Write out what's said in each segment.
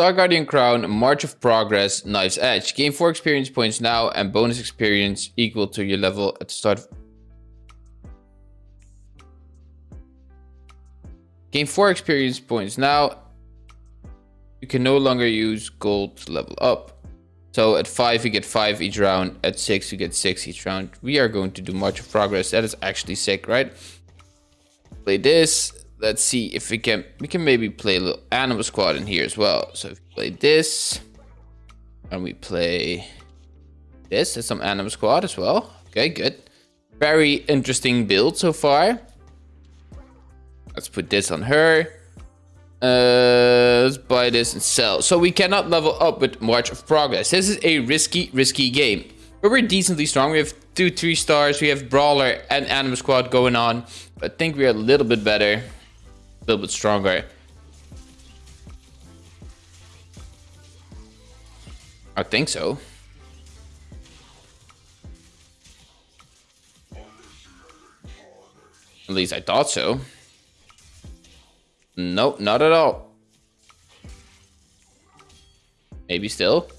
Star Guardian Crown, March of Progress, Knife's Edge. Gain 4 experience points now and bonus experience equal to your level at the start. Gain 4 experience points now. You can no longer use gold to level up. So at 5 you get 5 each round, at 6 you get 6 each round. We are going to do March of Progress. That is actually sick, right? Play this, let's see if we can we can maybe play a little anima squad in here as well. So if we play this and we play this and some anima squad as well. Okay good. Very interesting build so far. Let's put this on her. Uh let's buy this and sell. So we cannot level up with march of progress. This is a risky risky game. But we're decently strong. We have two three stars. We have brawler and anima squad going on. I think we're a little bit better a little bit stronger. I think so. At least I thought so. Nope, not at all. Maybe still.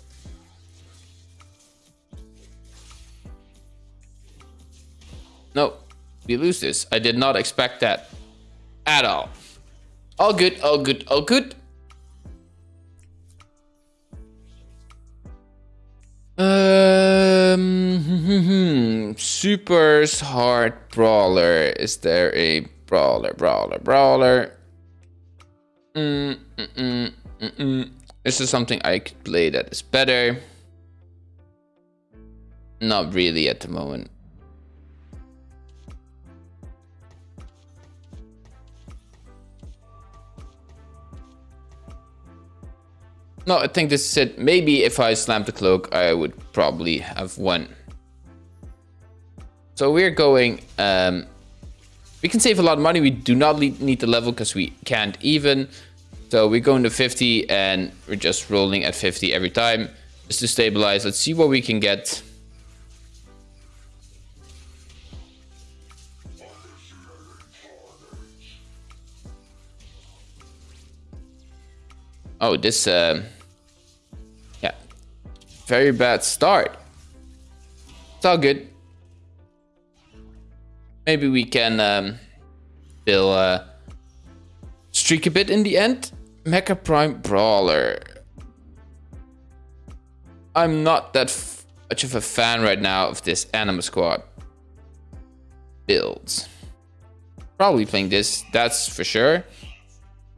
Nope, we lose this. I did not expect that at all. All good, all good, all good. Um, Super's hard brawler. Is there a brawler, brawler, brawler? Mm, mm, mm, mm, mm. Is there something I could play that is better? Not really at the moment. No, I think this is it. Maybe if I slammed the cloak, I would probably have won. So we're going... Um, we can save a lot of money. We do not need the level because we can't even. So we're going to 50 and we're just rolling at 50 every time. Just to stabilize. Let's see what we can get. Oh, this, uh, yeah, very bad start. It's all good. Maybe we can um, still uh, streak a bit in the end. Mecha Prime Brawler. I'm not that much of a fan right now of this Anima Squad builds. Probably playing this, that's for sure.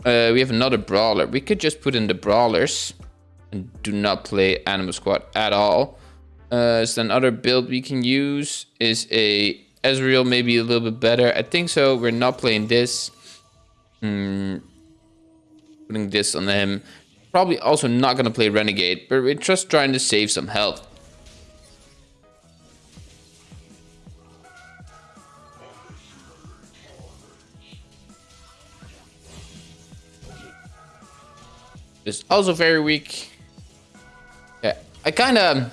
Uh, we have another brawler. We could just put in the brawlers and do not play Anima Squad at all. Uh, so another build we can use is a Ezreal, maybe a little bit better. I think so. We're not playing this. Hmm. Putting this on him. Probably also not going to play Renegade, but we're just trying to save some health. Is also very weak. Yeah, I kind of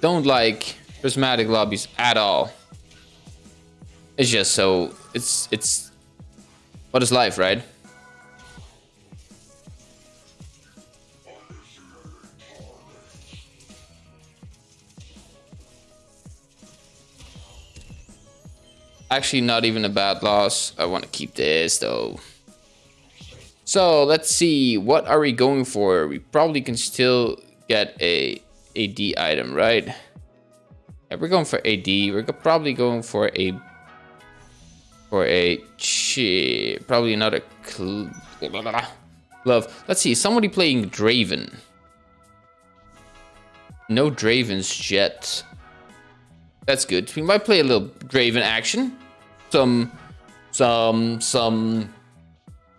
don't like prismatic lobbies at all. It's just so it's it's what is life, right? Actually, not even a bad loss. I want to keep this though. So let's see, what are we going for? We probably can still get a AD item, right? Yeah, we're going for AD. We're probably going for a for a probably another glove. Let's see, somebody playing Draven. No Dravens yet. That's good. We might play a little Draven action. Some, some, some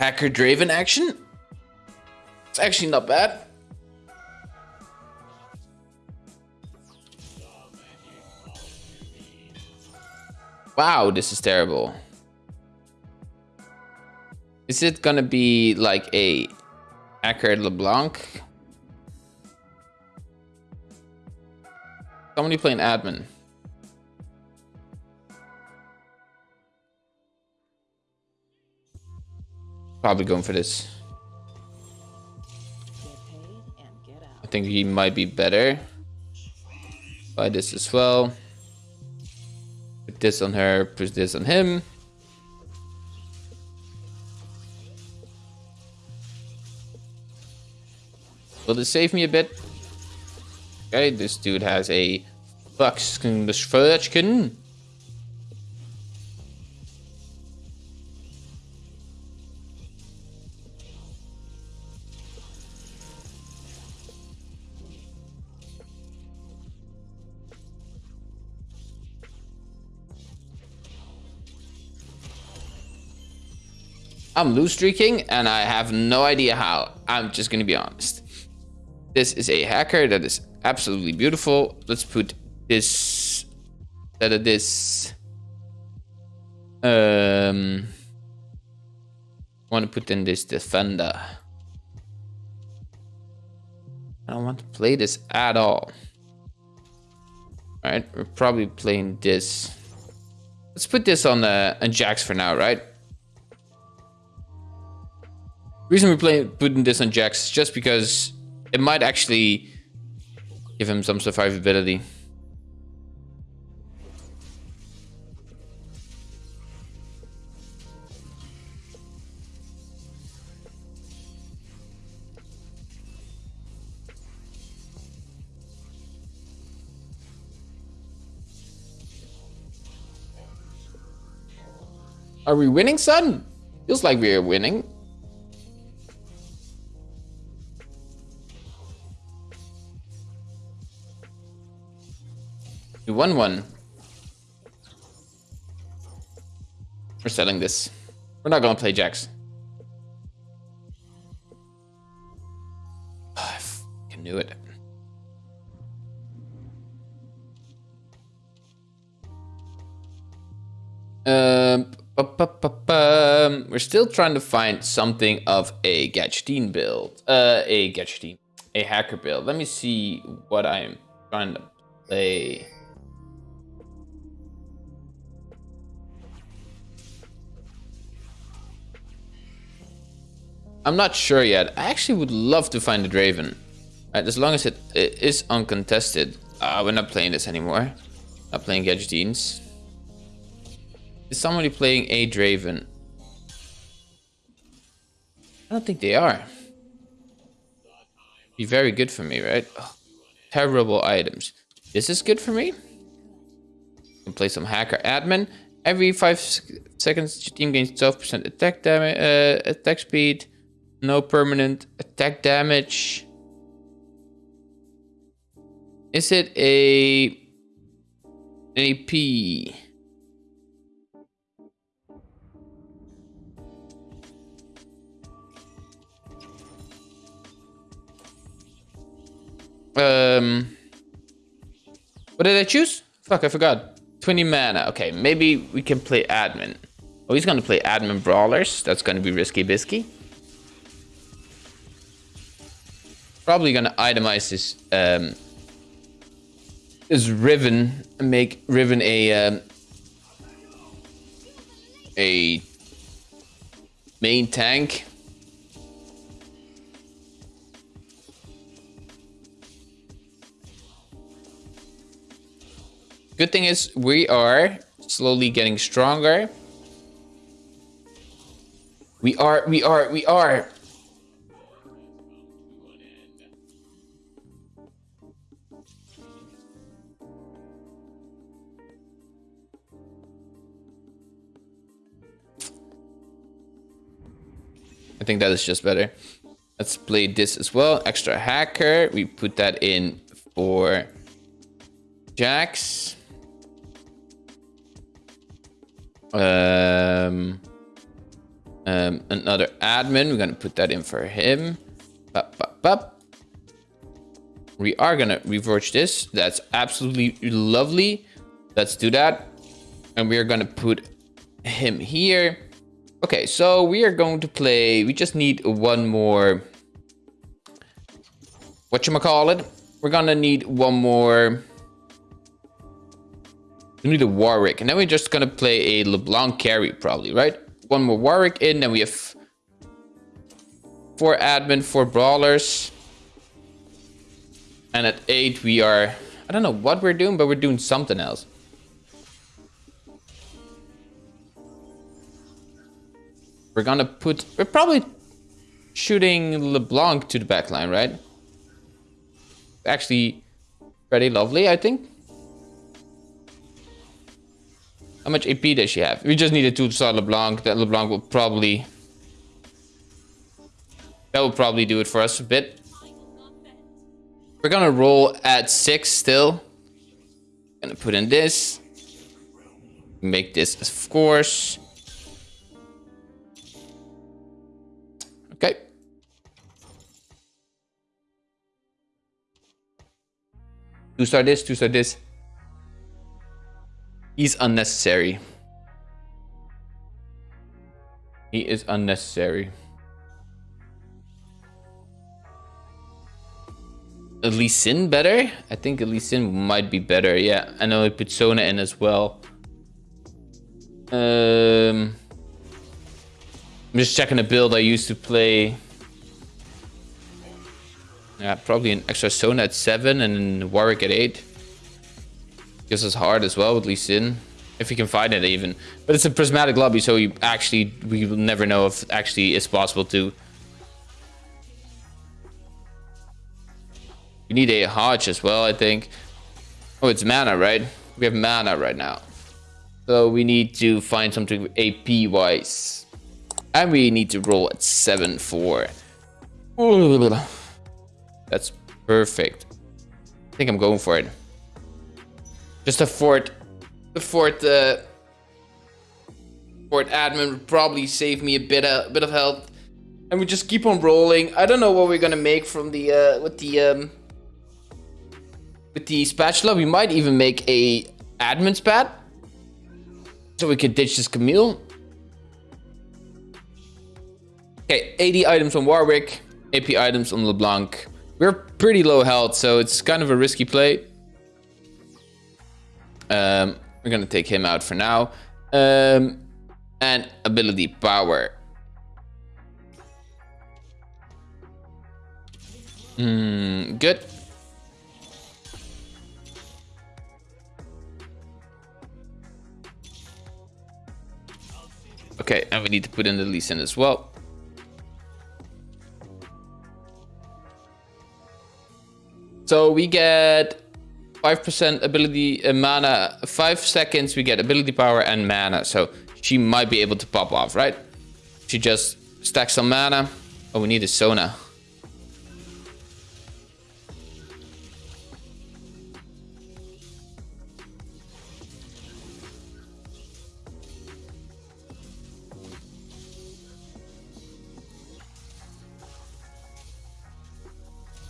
Hacker Draven action. It's actually not bad. Wow, this is terrible. Is it gonna be like a Hacker LeBlanc? Somebody playing admin. Probably going for this. I think he might be better. Buy this as well. Put this on her, put this on him. Will this save me a bit? Okay, this dude has a Buckskin Furchkin. I'm loose streaking and I have no idea how. I'm just gonna be honest. This is a hacker that is absolutely beautiful. Let's put this of this. Um, want to put in this defender. I don't want to play this at all. All right, we're probably playing this. Let's put this on uh, on Jax for now, right? Reason we're playing putting this on Jax is just because it might actually give him some survivability. Are we winning, son? Feels like we are winning. We won one. We're selling this. We're not gonna play Jax. I fucking knew it. Um, we're still trying to find something of a Gadgeteen build. Uh, a Gadgeteen, a hacker build. Let me see what I'm trying to play. I'm not sure yet. I actually would love to find a Draven. Right, as long as it, it is uncontested. Uh, we're not playing this anymore. Not playing Gadgeteens. Is somebody playing a Draven? I don't think they are. Be very good for me, right? Oh, terrible items. This is good for me. Can play some hacker admin. Every five seconds, your team gains 12% attack damage, uh, attack speed. No permanent attack damage. Is it a AP? Um, what did I choose? Fuck, I forgot. 20 mana. Okay, maybe we can play admin. Oh, he's gonna play admin brawlers. That's gonna be risky bisky. Probably gonna itemize this um, is Riven and make Riven a um, a main tank. Good thing is we are slowly getting stronger. We are, we are, we are. I think that is just better. Let's play this as well. Extra hacker. We put that in for Jax. Um, um, another admin. We're gonna put that in for him. Bup, bup, bup. We are gonna reverse this. That's absolutely lovely. Let's do that. And we are gonna put him here. Okay, so we are going to play. We just need one more. What you call it? We're gonna need one more. We need a Warwick, and then we're just gonna play a LeBlanc carry, probably, right? One more Warwick in, then we have four admin, four brawlers. And at 8 we are... I don't know what we're doing, but we're doing something else. We're gonna put... We're probably shooting LeBlanc to the backline, right? Actually, pretty lovely, I think. How much AP does she have? We just needed to start LeBlanc. That LeBlanc will probably... That will probably do it for us a bit. We're gonna roll at 6 still. Gonna put in this. Make this, of course. Two star this, two star this. He's unnecessary. He is unnecessary. Lee Sin better? I think Lee Sin might be better. Yeah, I know I put Sona in as well. Um, I'm just checking the build I used to play. Yeah, probably an extra Sona at 7 and Warwick at 8. Because it's hard as well with Lee Sin. If we can find it even. But it's a prismatic lobby, so you actually, we will never know if actually it's possible to. We need a Hodge as well, I think. Oh, it's mana, right? We have mana right now. So we need to find something AP-wise. And we need to roll at 7-4. That's perfect. I think I'm going for it. Just a fort. The fort, uh, fort admin would probably save me a bit, a bit of health. And we just keep on rolling. I don't know what we're gonna make from the, uh, with the, um, with the spatula. We might even make a admin spat. So we could ditch this Camille. Okay, 80 items on Warwick, AP items on LeBlanc. We're pretty low health, so it's kind of a risky play. Um, we're gonna take him out for now. Um, and ability power. Mm, good. Okay, and we need to put in the Lee Sin as well. So we get 5% ability uh, mana, 5 seconds we get ability power and mana. So she might be able to pop off, right? She just stacks some mana. Oh, we need a Sona.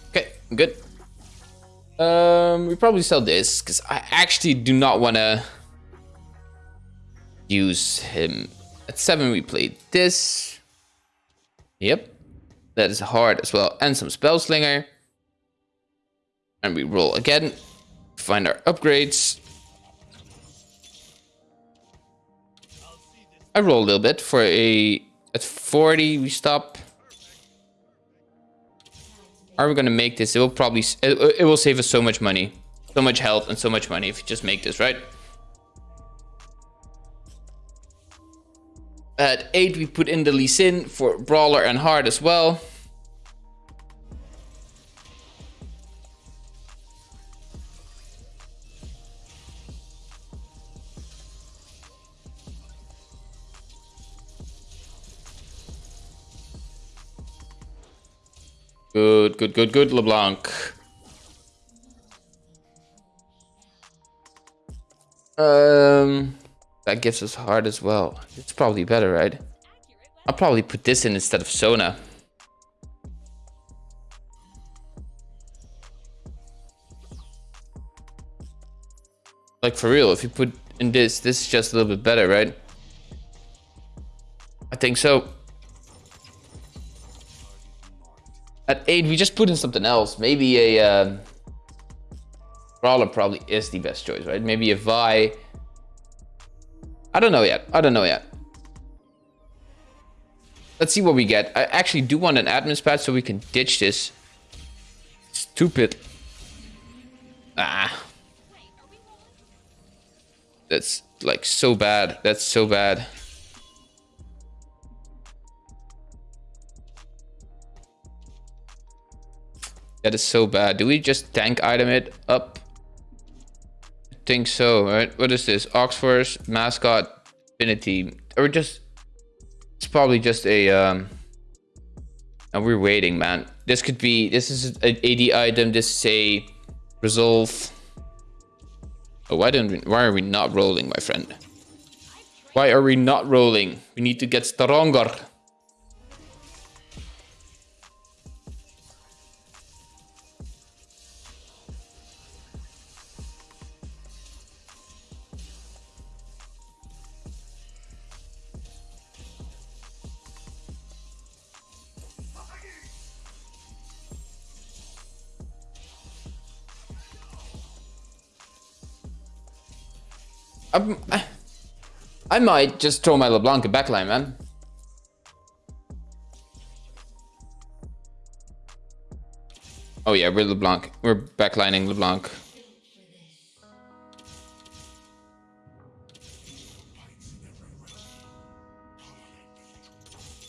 Okay, good. Um, we probably sell this because I actually do not want to use him. At seven, we played this. Yep, that is hard as well, and some spell slinger. And we roll again. Find our upgrades. I roll a little bit for a at 40 we stop are we gonna make this? It will probably it, it will save us so much money, so much health, and so much money if you just make this right. At eight, we put in the Lee Sin for brawler and hard as well. Good, good, good, good, LeBlanc. Um, that gives us hard as well. It's probably better, right? I'll probably put this in instead of Sona. Like for real, if you put in this, this is just a little bit better, right? I think so. 8, we just put in something else. Maybe a... Uh, Brawler probably is the best choice, right? Maybe a Vi. I don't know yet. I don't know yet. Let's see what we get. I actually do want an admin spat so we can ditch this stupid Ah. That's like so bad. That's so bad. That is so bad. Do we just tank item it up? I think so, right? What is this? Oxforce, mascot, affinity. Or just... It's probably just a... um. And we're waiting, man. This could be... This is an AD item. This is a... Resolve. Oh, why don't we... Why are we not rolling, my friend? Why are we not rolling? We need to get stronger. I'm, I might just throw my LeBlanc backline, man. Oh yeah, we're LeBlanc. We're backlining LeBlanc.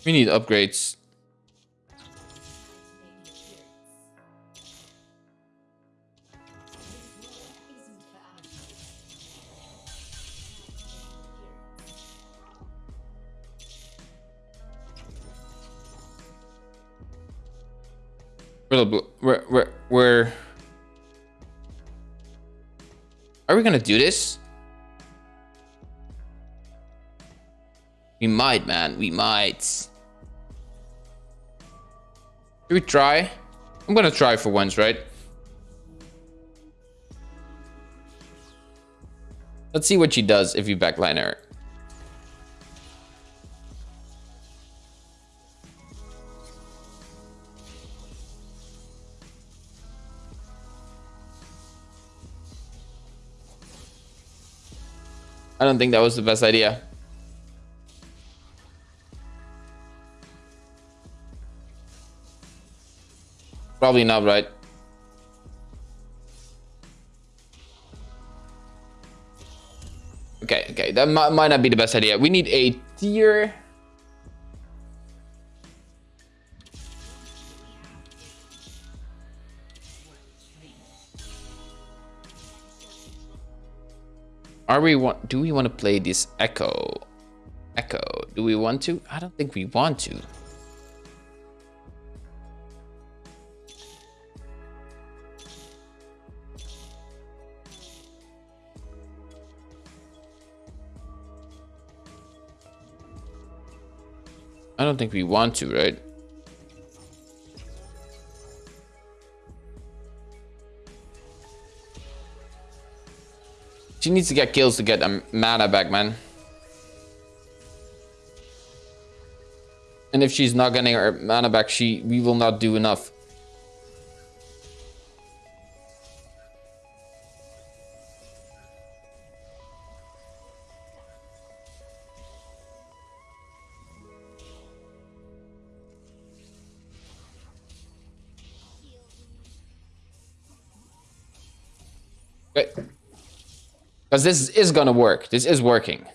We need upgrades. Where, where, where, Are we gonna do this? We might, man. We might. Should we try? I'm gonna try for once, right? Let's see what she does if you backline her. I don't think that was the best idea. Probably not right. Okay, okay, that might, not be the best idea. We need a tier Are we want? Do we want to play this Ekko? Ekko. Do we want to? I don't think we want to. I don't think we want to, right? She needs to get kills to get a mana back, man. And if she's not getting her mana back, she we will not do enough. Because this is gonna work. This is working.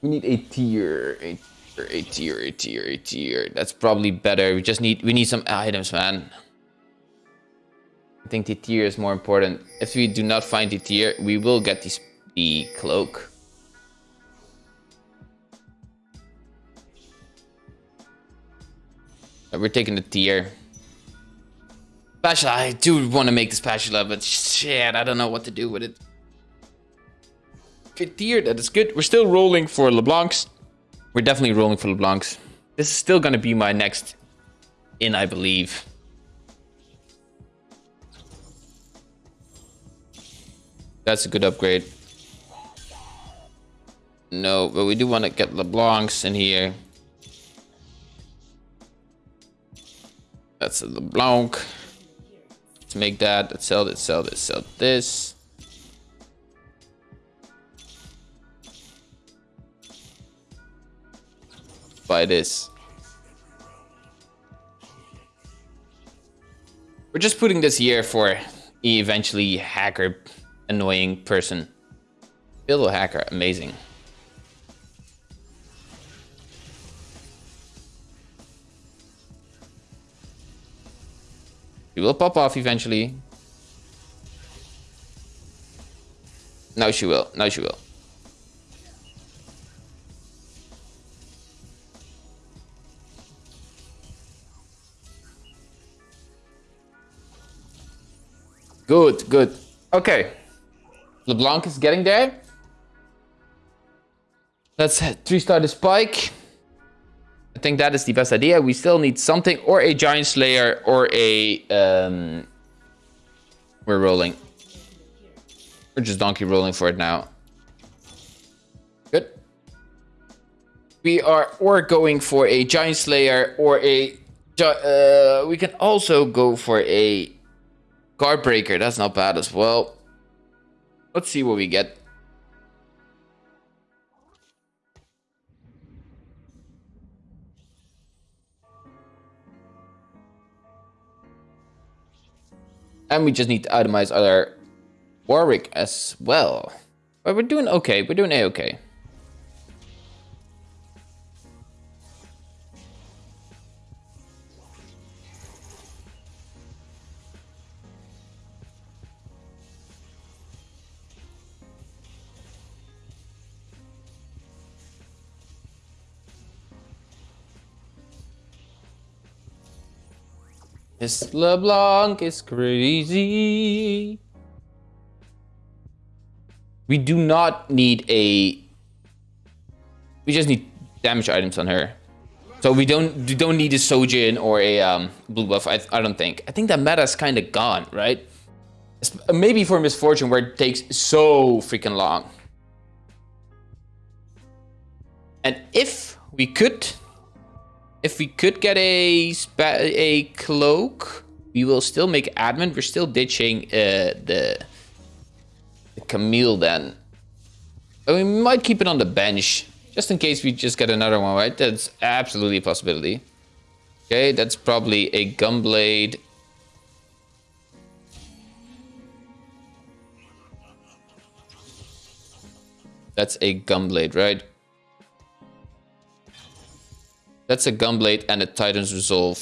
We need a tier, a tier, a tier, a tier, a tier. That's probably better. We just need, we need some items, man. I think the tier is more important. If we do not find the tier, we will get the, the cloak. We're taking the tier. Spatula, I do want to make the spatula, but shit, I don't know what to do with it. Good tier, that is good. We're still rolling for LeBlancs. We're definitely rolling for LeBlancs. This is still going to be my next in, I believe. That's a good upgrade. No, but we do want to get LeBlancs in here. That's a LeBlanc. Let's make that. Let's sell this, sell this, sell this. Buy this. We're just putting this here for eventually hacker annoying person. A hacker, amazing. She will pop off eventually. No, she will. No, she will. Good, good. Okay. LeBlanc is getting there. Let's three-star the spike. I think that is the best idea. We still need something or a Giant Slayer or a... Um, we're rolling. We're just donkey rolling for it now. Good. We are or going for a Giant Slayer or a... Uh, we can also go for a Guard Breaker. That's not bad as well. Let's see what we get. And we just need to itemize our Warwick as well. But we're doing okay. We're doing a-okay. This LeBlanc is crazy. We do not need a... We just need damage items on her. So we don't we don't need a Shojin or a um, blue buff, I, I don't think. I think that meta's kind of gone, right? Maybe for Miss Fortune where it takes so freaking long. And if we could if we could get a a cloak, we will still make admin. We're still ditching uh, the, the Camille then. But we might keep it on the bench. Just in case we just get another one, right? That's absolutely a possibility. Okay, that's probably a Gunblade. That's a Gunblade, right? That's a Gunblade and a Titan's Resolve.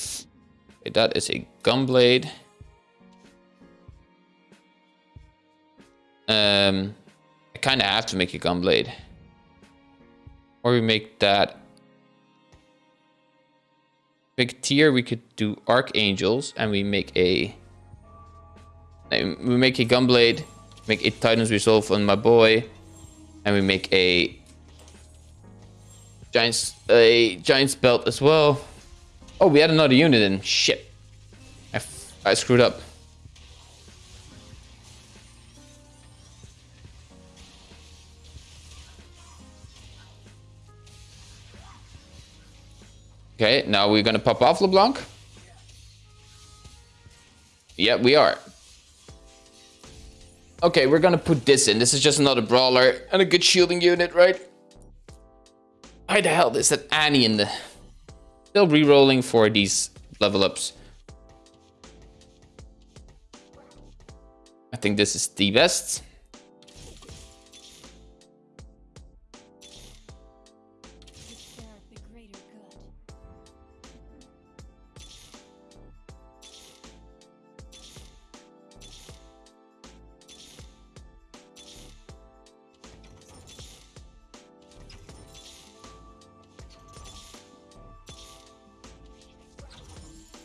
Okay, that is a Gunblade. Um, I kind of have to make a Gunblade. Or we make that. Big tier, we could do Archangels and we make a... We make a Gunblade, make a Titan's Resolve on my boy, and we make a Giants, a Giants belt as well. Oh, we had another unit in. Shit. I, I screwed up. Okay, now we're gonna pop off LeBlanc. Yeah, we are. Okay, we're gonna put this in. This is just another brawler and a good shielding unit, right? Why the hell is that Annie in the... Still re-rolling for these level ups. I think this is the best.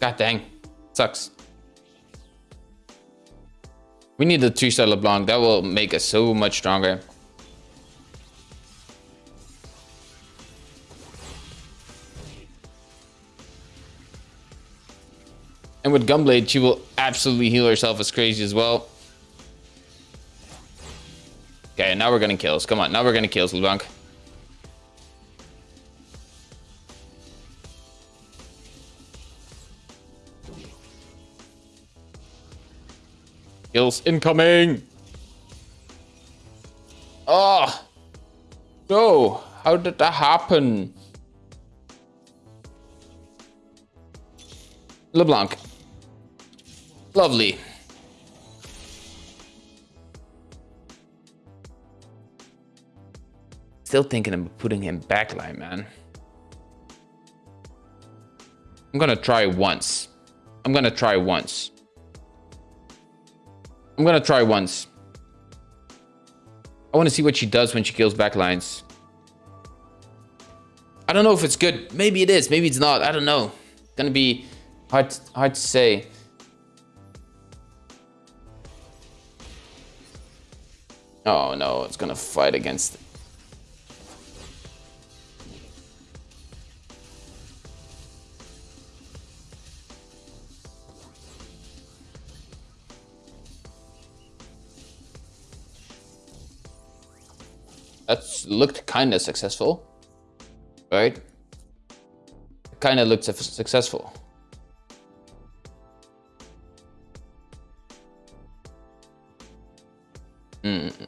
God dang. Sucks. We need the 3-star LeBlanc. That will make us so much stronger. And with Gunblade, she will absolutely heal herself as crazy as well. Okay, now we're getting kills. Come on, now we're getting kills, LeBlanc. Incoming! Ah, oh! No! How did that happen? LeBlanc. Lovely. Still thinking of putting him backline, man. I'm gonna try once. I'm gonna try once. I'm gonna try once. I want to see what she does when she kills backlines. I don't know if it's good. Maybe it is. Maybe it's not. I don't know. It's gonna be hard, hard to say. Oh no, it's gonna fight against Looked kind of successful, right? Kind of looked successful. Mm.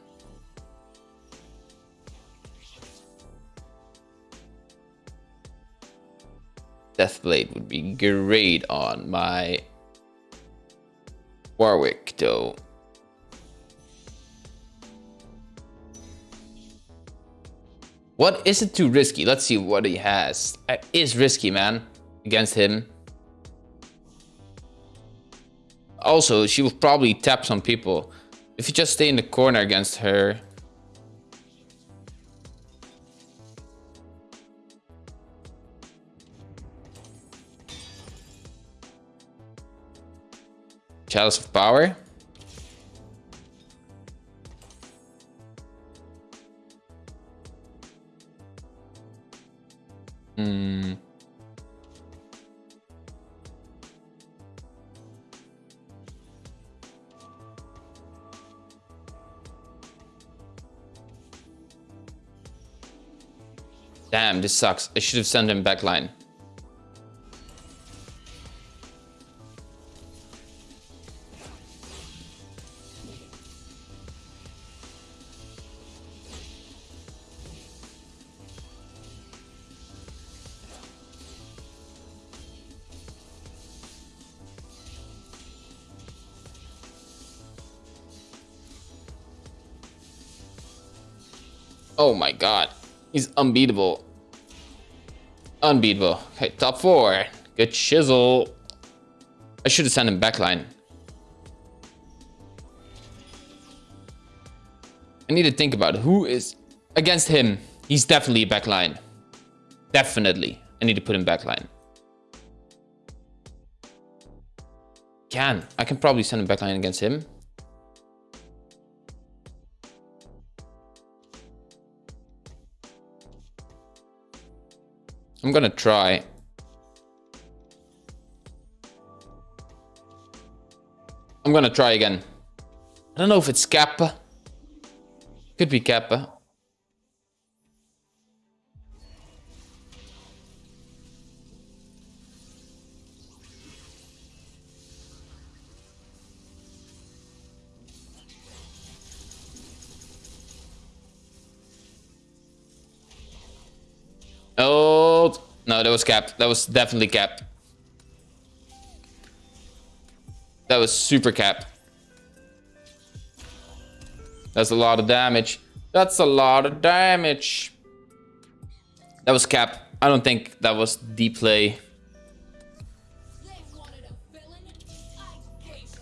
Deathblade would be great on my Warwick though. What is it too risky? Let's see what he has. It is risky, man, against him. Also, she will probably tap some people. If you just stay in the corner against her... Chalice of Power? Damn, this sucks. I should have sent him backline. Oh my god. He's unbeatable. Unbeatable. Okay, top four. Good chisel. I should have sent him backline. I need to think about who is against him. He's definitely backline. Definitely. I need to put him backline. Can. I can probably send him backline against him. I'm gonna try. I'm gonna try again. I don't know if it's Kappa. Could be Kappa. That was capped. That was definitely capped. That was super capped. That's a lot of damage. That's a lot of damage. That was cap. I don't think that was deep play.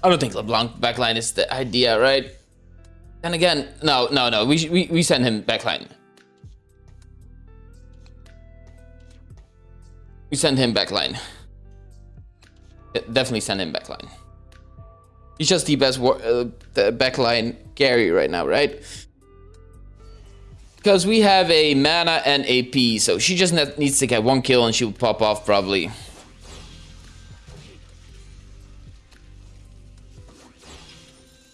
I don't think LeBlanc backline is the idea, right? And again, no, no, no. We we we send him backline. We send him backline. Definitely send him backline. He's just the best uh, the backline carry right now, right? Because we have a mana and AP, so she just needs to get one kill and she will pop off probably.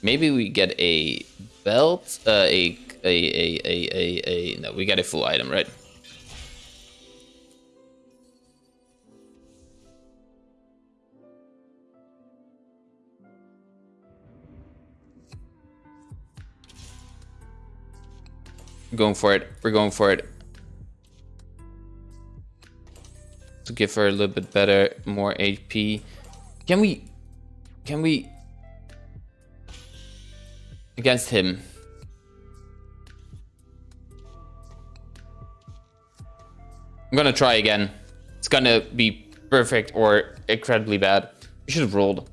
Maybe we get a belt, uh, a, a, a, a, a, a, no, we get a full item, right? Going for it. We're going for it. To give her a little bit better, more HP. Can we... Can we... Against him. I'm gonna try again. It's gonna be perfect or incredibly bad. We should have rolled.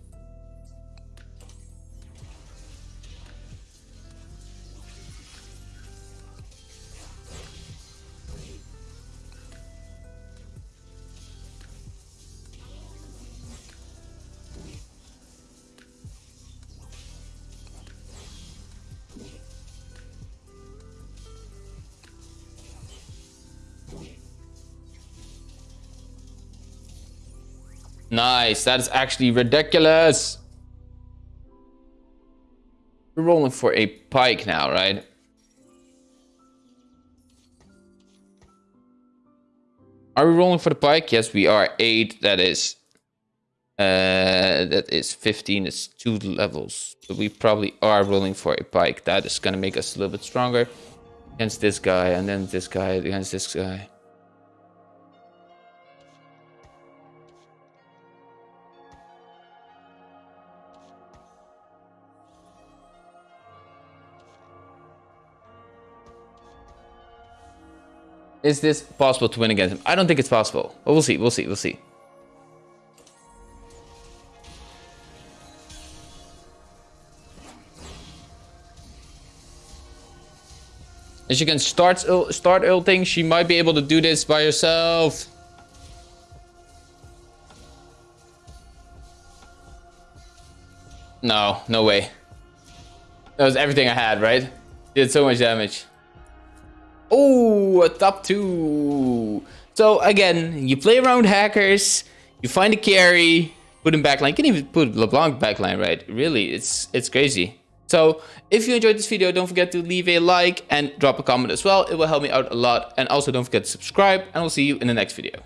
Nice. That is actually ridiculous. We're rolling for a Pyke now, right? Are we rolling for the Pyke? Yes, we are. Eight. That is. Uh, that is 15. It's two levels. But we probably are rolling for a Pyke. That is going to make us a little bit stronger against this guy, and then this guy against this guy. Is this possible to win against him? I don't think it's possible. But we'll see. We'll see. We'll see. As you can start start ulting, she might be able to do this by herself. No, no way. That was everything I had, right? Did so much damage. Oh, a top two. So again, you play around hackers, you find a carry, put him backline. You can even put LeBlanc backline, right? Really, it's it's crazy. So if you enjoyed this video, don't forget to leave a like and drop a comment as well. It will help me out a lot. And also don't forget to subscribe and I'll see you in the next video.